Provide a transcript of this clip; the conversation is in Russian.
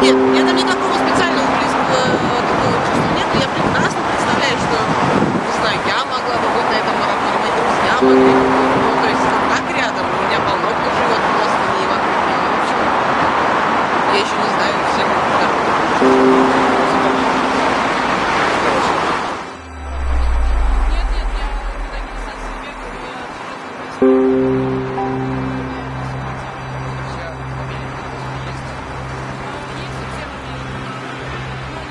Нет, меня там никакого специального близкого такого чувства нет, я прекрасно представляю, что, не знаю, я могла бы быть на этом марафоне, мои друзья могли бы ну, то есть как рядом, у меня полно кто живет в Бостоне и в общем, я еще не знаю